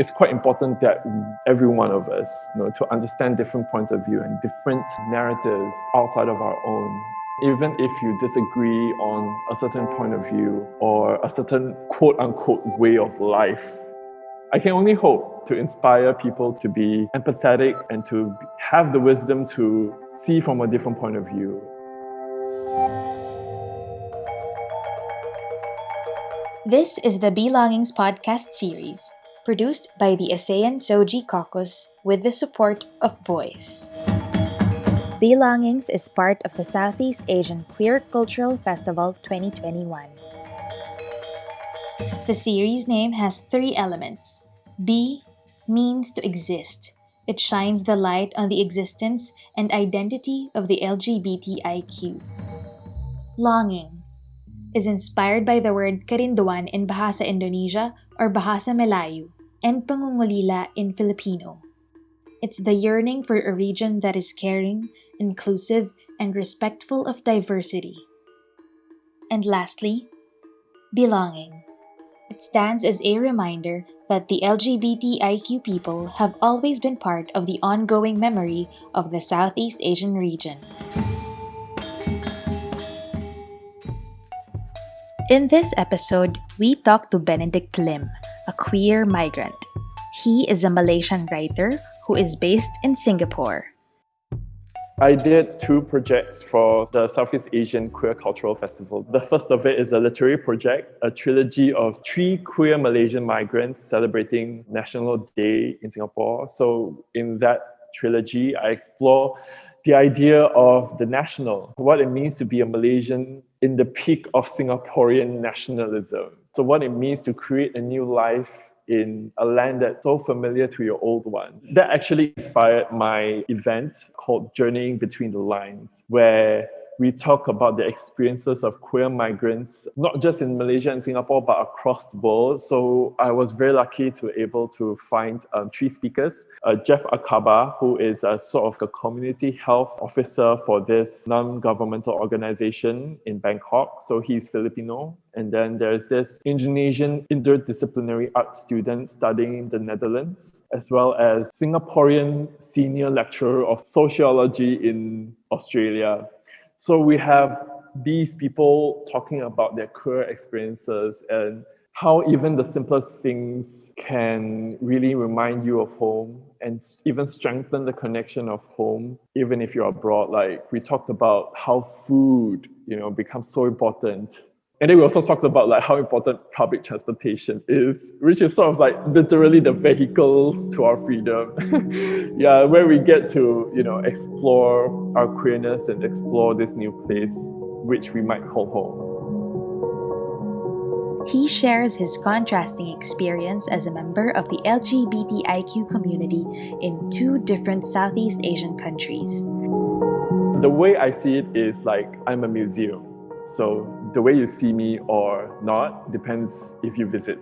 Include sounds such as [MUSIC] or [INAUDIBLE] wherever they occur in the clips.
it's quite important that every one of us, you know, to understand different points of view and different narratives outside of our own. Even if you disagree on a certain point of view or a certain quote unquote way of life, I can only hope to inspire people to be empathetic and to have the wisdom to see from a different point of view. This is the Belongings podcast series, produced by the ASEAN SOGIE Caucus with the support of Voice. Belongings is part of the Southeast Asian Queer Cultural Festival 2021. The series name has three elements. B means to exist. It shines the light on the existence and identity of the LGBTIQ. Longing is inspired by the word Kerinduan in Bahasa Indonesia or Bahasa Melayu and Pangungulila in Filipino. It's the yearning for a region that is caring, inclusive, and respectful of diversity. And lastly, belonging. It stands as a reminder that the LGBTIQ people have always been part of the ongoing memory of the Southeast Asian region. In this episode, we talk to Benedict Lim, a queer migrant. He is a Malaysian writer who is based in Singapore. I did two projects for the Southeast Asian Queer Cultural Festival. The first of it is a literary project, a trilogy of three queer Malaysian migrants celebrating National Day in Singapore. So in that trilogy, I explore the idea of the national, what it means to be a Malaysian in the peak of Singaporean nationalism. So what it means to create a new life in a land that's so familiar to your old one. That actually inspired my event called Journeying Between the Lines, where we talk about the experiences of queer migrants, not just in Malaysia and Singapore, but across the world. So I was very lucky to be able to find um, three speakers. Uh, Jeff Akaba, who is a sort of a community health officer for this non-governmental organization in Bangkok. So he's Filipino. And then there's this Indonesian interdisciplinary art student studying in the Netherlands, as well as Singaporean senior lecturer of sociology in Australia. So we have these people talking about their queer experiences and how even the simplest things can really remind you of home and even strengthen the connection of home, even if you're abroad. Like we talked about how food, you know, becomes so important and then we also talked about like how important public transportation is, which is sort of like literally the vehicles to our freedom. [LAUGHS] yeah, where we get to, you know, explore our queerness and explore this new place, which we might call home. He shares his contrasting experience as a member of the LGBTIQ community in two different Southeast Asian countries. The way I see it is like I'm a museum. So the way you see me or not depends if you visit.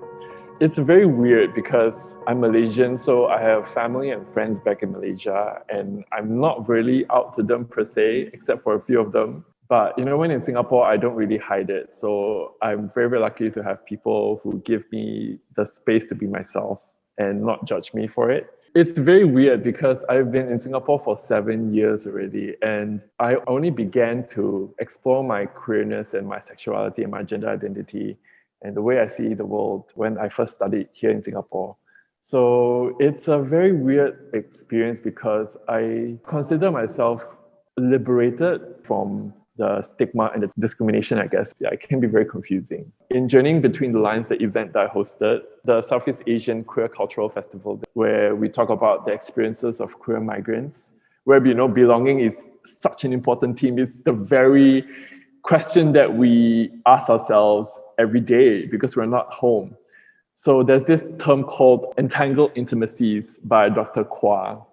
It's very weird because I'm Malaysian, so I have family and friends back in Malaysia, and I'm not really out to them per se, except for a few of them. But you know, when in Singapore, I don't really hide it. So I'm very, very lucky to have people who give me the space to be myself and not judge me for it. It's very weird because I've been in Singapore for seven years already, and I only began to explore my queerness and my sexuality and my gender identity and the way I see the world when I first studied here in Singapore. So it's a very weird experience because I consider myself liberated from the stigma and the discrimination, I guess, yeah, it can be very confusing. In Journeying Between the Lines, the event that I hosted, the Southeast Asian Queer Cultural Festival, where we talk about the experiences of queer migrants, where, you know, belonging is such an important theme. It's the very question that we ask ourselves every day because we're not home. So there's this term called entangled intimacies by Dr. Kwa,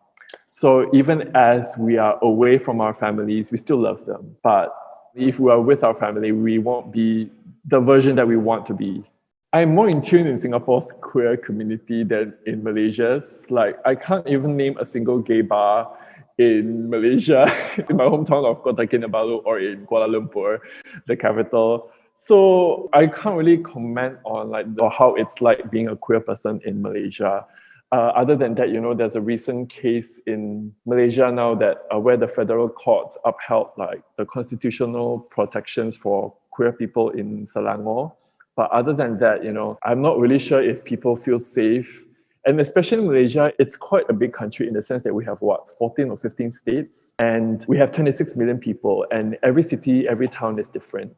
so even as we are away from our families, we still love them. But if we are with our family, we won't be the version that we want to be. I'm more in tune in Singapore's queer community than in Malaysia's. Like, I can't even name a single gay bar in Malaysia, [LAUGHS] in my hometown of Kota Kinabalu or in Kuala Lumpur, the capital. So I can't really comment on like how it's like being a queer person in Malaysia. Uh, other than that, you know, there's a recent case in Malaysia now that uh, where the federal courts upheld like the constitutional protections for queer people in Selangor. But other than that, you know, I'm not really sure if people feel safe. And especially in Malaysia, it's quite a big country in the sense that we have what, 14 or 15 states, and we have 26 million people, and every city, every town is different.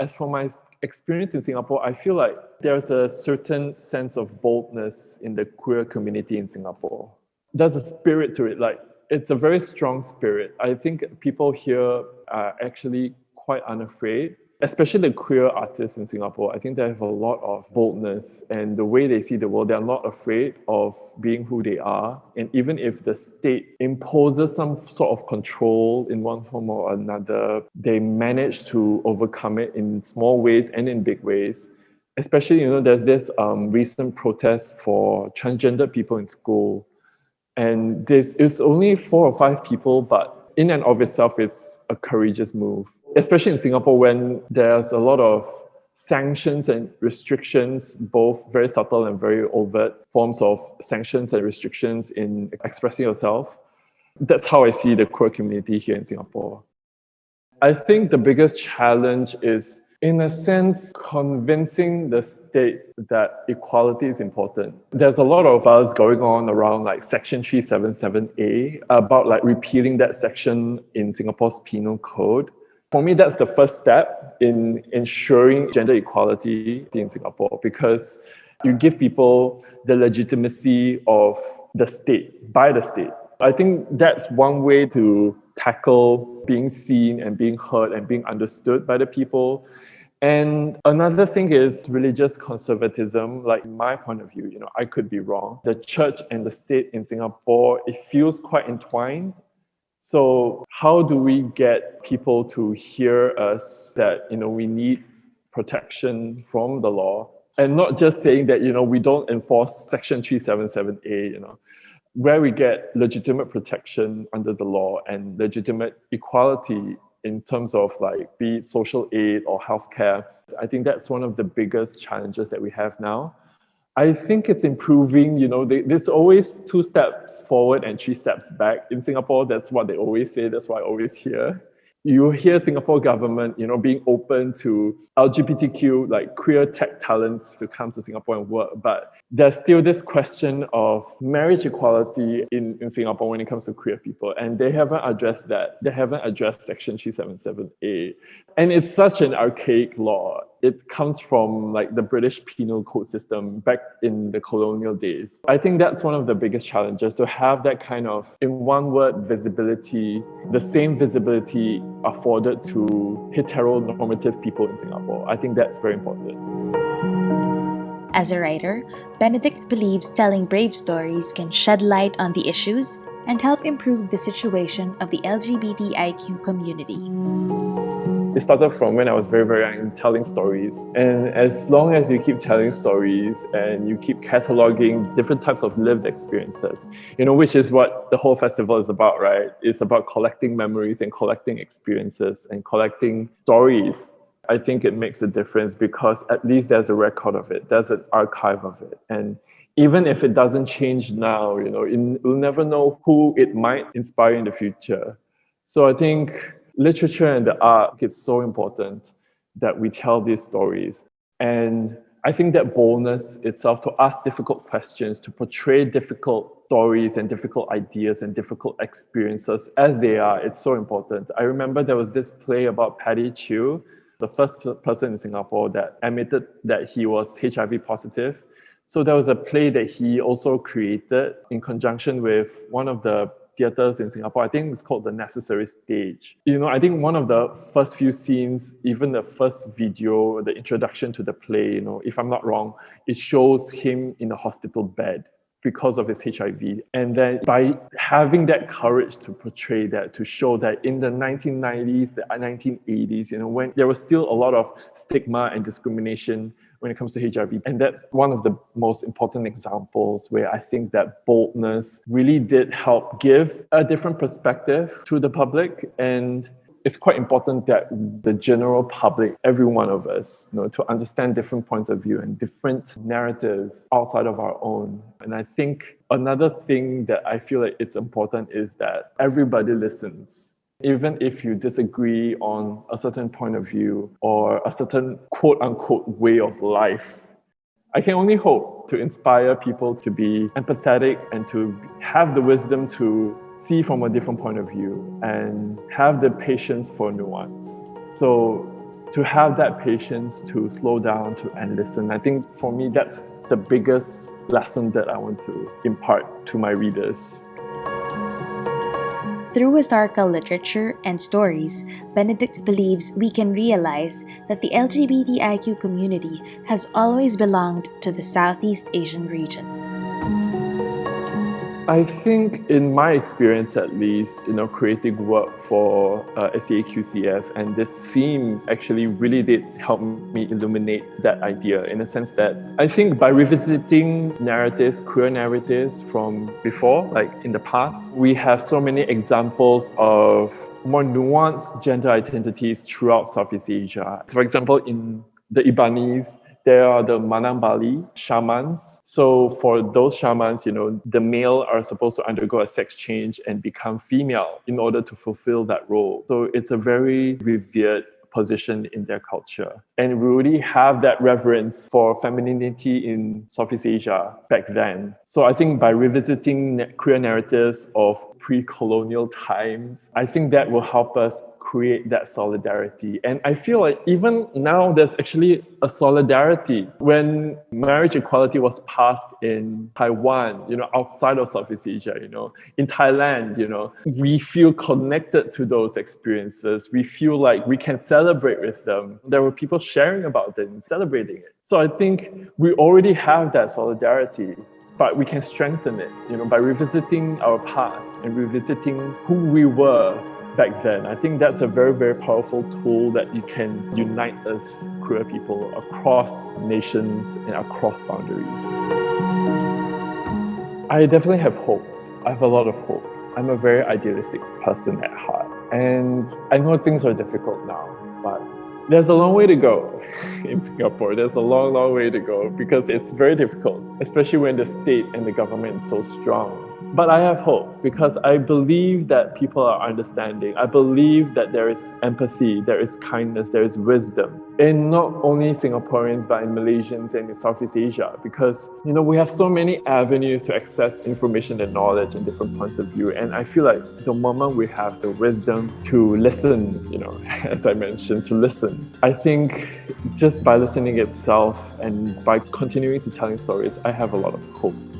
As for my experience in Singapore, I feel like there's a certain sense of boldness in the queer community in Singapore. There's a spirit to it, like it's a very strong spirit. I think people here are actually quite unafraid especially the queer artists in Singapore, I think they have a lot of boldness and the way they see the world, they're not afraid of being who they are. And even if the state imposes some sort of control in one form or another, they manage to overcome it in small ways and in big ways. Especially, you know, there's this um, recent protest for transgender people in school. And this is only four or five people, but in and of itself, it's a courageous move especially in Singapore when there's a lot of sanctions and restrictions, both very subtle and very overt forms of sanctions and restrictions in expressing yourself. That's how I see the queer community here in Singapore. I think the biggest challenge is, in a sense, convincing the state that equality is important. There's a lot of us going on around like Section 377A about like repealing that section in Singapore's penal code for me, that's the first step in ensuring gender equality in Singapore because you give people the legitimacy of the state, by the state. I think that's one way to tackle being seen and being heard and being understood by the people. And another thing is religious conservatism. Like my point of view, you know, I could be wrong. The church and the state in Singapore, it feels quite entwined. So how do we get people to hear us that, you know, we need protection from the law and not just saying that, you know, we don't enforce section 377A, you know, where we get legitimate protection under the law and legitimate equality in terms of like be it social aid or healthcare. I think that's one of the biggest challenges that we have now. I think it's improving. You know, there's always two steps forward and three steps back. In Singapore, that's what they always say. That's why I always hear. You hear Singapore government, you know, being open to LGBTQ, like queer tech talents to come to Singapore and work. But there's still this question of marriage equality in, in Singapore when it comes to queer people. And they haven't addressed that. They haven't addressed Section 377A. And it's such an archaic law it comes from like the British penal code system back in the colonial days. I think that's one of the biggest challenges to have that kind of, in one word, visibility, the same visibility afforded to heteronormative people in Singapore. I think that's very important. As a writer, Benedict believes telling brave stories can shed light on the issues and help improve the situation of the LGBTIQ community. It started from when I was very, very young, telling stories. And as long as you keep telling stories and you keep cataloging different types of lived experiences, you know, which is what the whole festival is about, right? It's about collecting memories and collecting experiences and collecting stories. I think it makes a difference because at least there's a record of it, there's an archive of it. And even if it doesn't change now, you know, you'll never know who it might inspire in the future. So I think literature and the art is so important that we tell these stories. And I think that boldness itself to ask difficult questions, to portray difficult stories and difficult ideas and difficult experiences as they are, it's so important. I remember there was this play about Paddy Chew, the first person in Singapore that admitted that he was HIV positive. So there was a play that he also created in conjunction with one of the theaters in Singapore. I think it's called The Necessary Stage. You know, I think one of the first few scenes, even the first video, the introduction to the play, you know, if I'm not wrong, it shows him in a hospital bed because of his HIV. And then by having that courage to portray that, to show that in the 1990s, the 1980s, you know, when there was still a lot of stigma and discrimination when it comes to HIV. And that's one of the most important examples where I think that boldness really did help give a different perspective to the public. And it's quite important that the general public, every one of us, you know, to understand different points of view and different narratives outside of our own. And I think another thing that I feel like it's important is that everybody listens even if you disagree on a certain point of view or a certain quote unquote way of life, I can only hope to inspire people to be empathetic and to have the wisdom to see from a different point of view and have the patience for nuance. So to have that patience to slow down to and listen, I think for me that's the biggest lesson that I want to impart to my readers. Through historical literature and stories, Benedict believes we can realize that the LGBTIQ community has always belonged to the Southeast Asian region. I think in my experience at least, you know, creating work for uh, SEAQCF and this theme actually really did help me illuminate that idea in a sense that I think by revisiting narratives, queer narratives from before, like in the past, we have so many examples of more nuanced gender identities throughout Southeast Asia. For example, in the Ibanese, there are the Manang Bali shamans. So for those shamans, you know, the male are supposed to undergo a sex change and become female in order to fulfill that role. So it's a very revered position in their culture. And we already have that reverence for femininity in Southeast Asia back then. So I think by revisiting queer narratives of pre-colonial times, I think that will help us create that solidarity. And I feel like even now there's actually a solidarity. When marriage equality was passed in Taiwan, you know, outside of Southeast Asia, you know, in Thailand, you know, we feel connected to those experiences. We feel like we can celebrate with them. There were people sharing about them, celebrating it. So I think we already have that solidarity but we can strengthen it you know by revisiting our past and revisiting who we were back then. I think that's a very, very powerful tool that you can unite us queer people across nations and across boundaries. I definitely have hope. I have a lot of hope. I'm a very idealistic person at heart. And I know things are difficult now, but there's a long way to go [LAUGHS] in Singapore. There's a long, long way to go because it's very difficult, especially when the state and the government is so strong. But I have hope because I believe that people are understanding. I believe that there is empathy, there is kindness, there is wisdom in not only Singaporeans but in Malaysians and in Southeast Asia because you know we have so many avenues to access information and knowledge and different points of view. And I feel like the moment we have the wisdom to listen, you know, [LAUGHS] as I mentioned, to listen, I think just by listening itself and by continuing to telling stories, I have a lot of hope.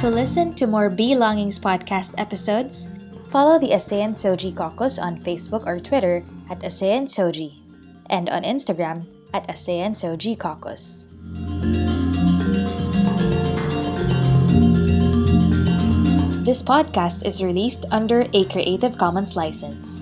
To listen to more Belongings podcast episodes, follow the ASEAN SOGIE Caucus on Facebook or Twitter at ASEAN SOGIE and on Instagram at ASEAN SOGIE Caucus. This podcast is released under a Creative Commons license.